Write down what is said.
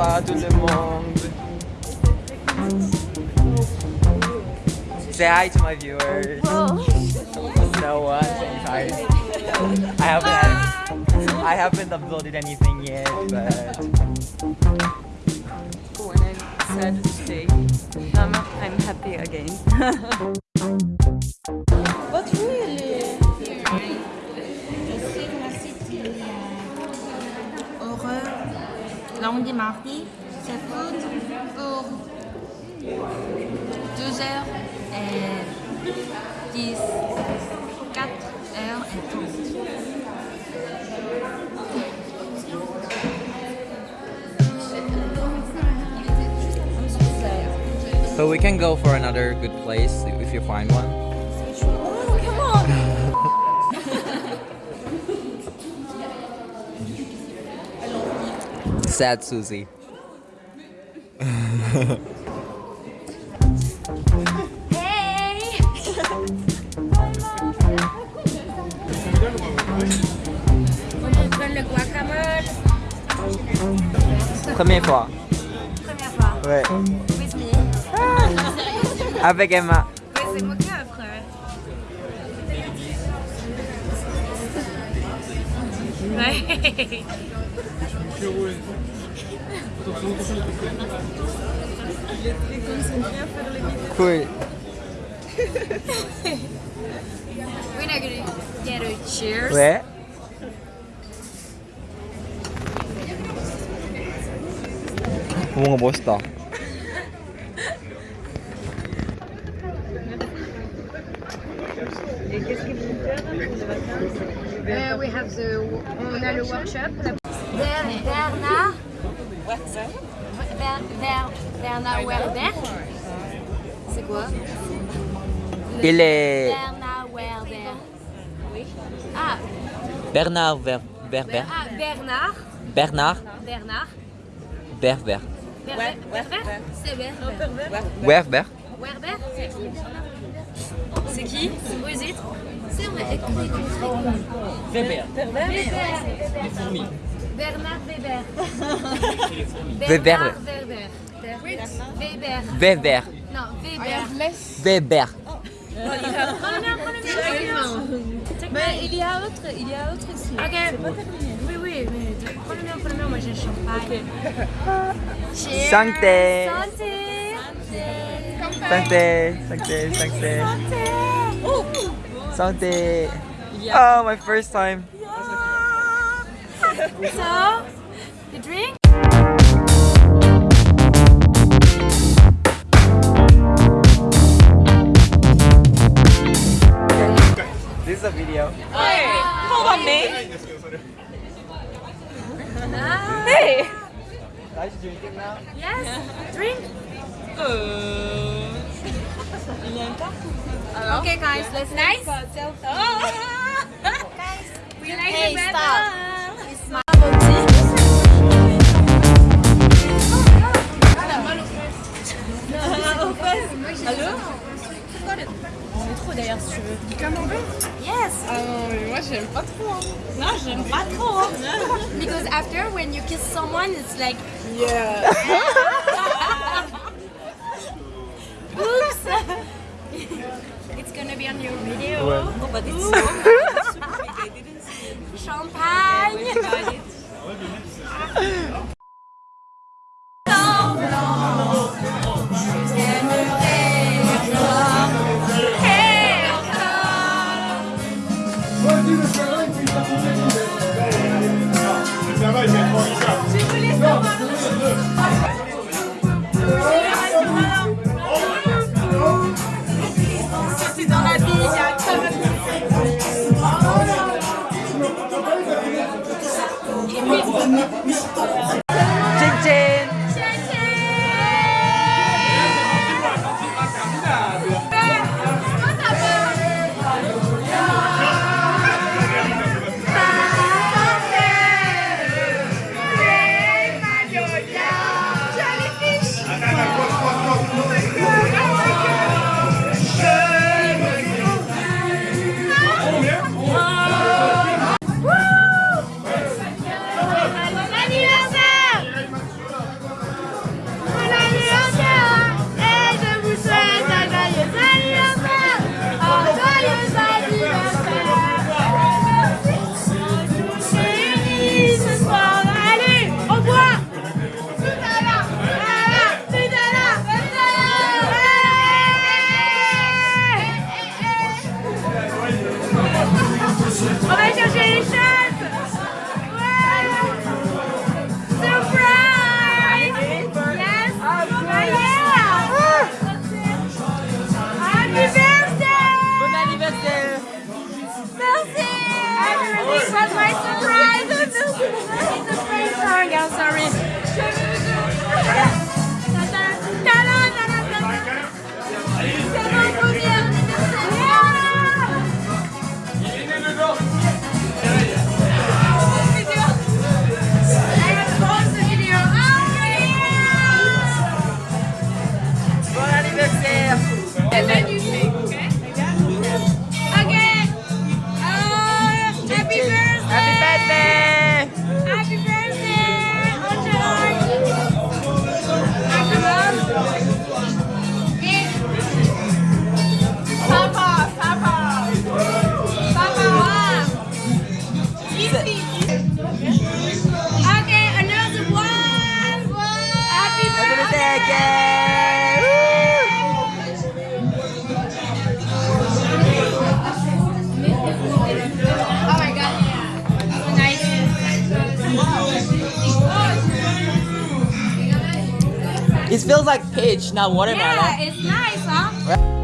revoir tout le monde. Say hi to my viewers. No one saying hi. I haven't I haven't uploaded anything yet, but when I'm sad today, um, I'm happy again. But really? Dit mardi. C'est pour 2 heures et 10, 4 heures et 30. but we can go for another good place if you find one. Sad Susie. Hey! Première fois. Première ah. fois. Ouais. With me. Avec ah. Emma. Ouais, c'est moi qui après. Ouais. Cool. We're not gonna get a cheers. Ouais. 뭔가 멋있다. Uh, we have the, on a le workshop. Bernard. Ber Bernard C'est quoi? Il est. Bernard Werder. Oui. Ah. Bernard Werder. Ber ah, Bernard. Bernard. Bernard. Berber. Berber. C'est Berber. Werber. Werber? C'est qui? C'est qui C'est Weber. Weber. Weber. Bernard Weber. Weber. Bernard Weber. Weber. Weber. Non, Weber. Weber. Prends le mien. Mais il y a autre, il y a autre ici. Ok. Oui, oui, mais le mien. Moi, j'ai le champagne. Cheers. Santé. Santé. Santé. Santé. Santé. Santé. Oh, my first time. So, you drink? This is a video. Hold on me. Hey. Are you drinking now? Yes. Drink. Il y a un pas Okay, guys, let's nice. Oh. We like Hey, it better. stop. Non, j'aime pas trop. Because after, when you kiss someone, it's like, Yeah. oops. it's gonna be on your video. Oh, but it's so Oh, It's surprise a surprise song. I'm sorry. It feels like peach, not watermelon. Yeah, it's nice, huh?